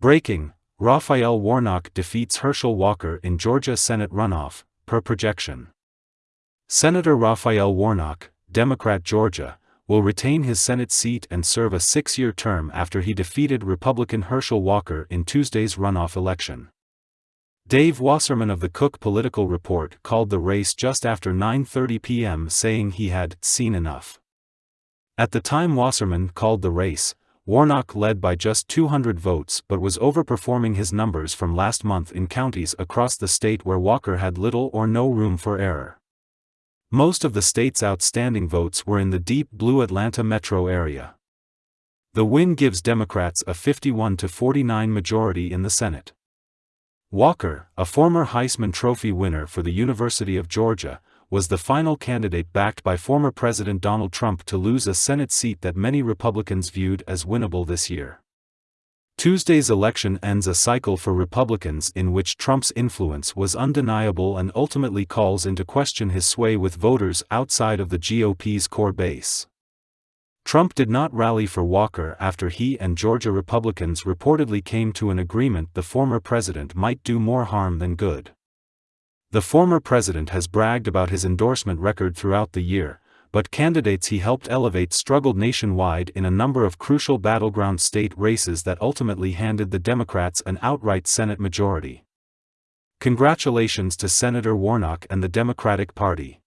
Breaking, Raphael Warnock defeats Herschel Walker in Georgia Senate runoff, per projection. Senator Raphael Warnock, Democrat Georgia, will retain his Senate seat and serve a six-year term after he defeated Republican Herschel Walker in Tuesday's runoff election. Dave Wasserman of the Cook Political Report called the race just after 9.30 p.m. saying he had seen enough. At the time Wasserman called the race, Warnock led by just 200 votes but was overperforming his numbers from last month in counties across the state where Walker had little or no room for error. Most of the state's outstanding votes were in the deep blue Atlanta metro area. The win gives Democrats a 51 to 49 majority in the Senate. Walker, a former Heisman Trophy winner for the University of Georgia, was the final candidate backed by former President Donald Trump to lose a Senate seat that many Republicans viewed as winnable this year. Tuesday's election ends a cycle for Republicans in which Trump's influence was undeniable and ultimately calls into question his sway with voters outside of the GOP's core base. Trump did not rally for Walker after he and Georgia Republicans reportedly came to an agreement the former president might do more harm than good. The former president has bragged about his endorsement record throughout the year, but candidates he helped elevate struggled nationwide in a number of crucial battleground state races that ultimately handed the Democrats an outright Senate majority. Congratulations to Senator Warnock and the Democratic Party.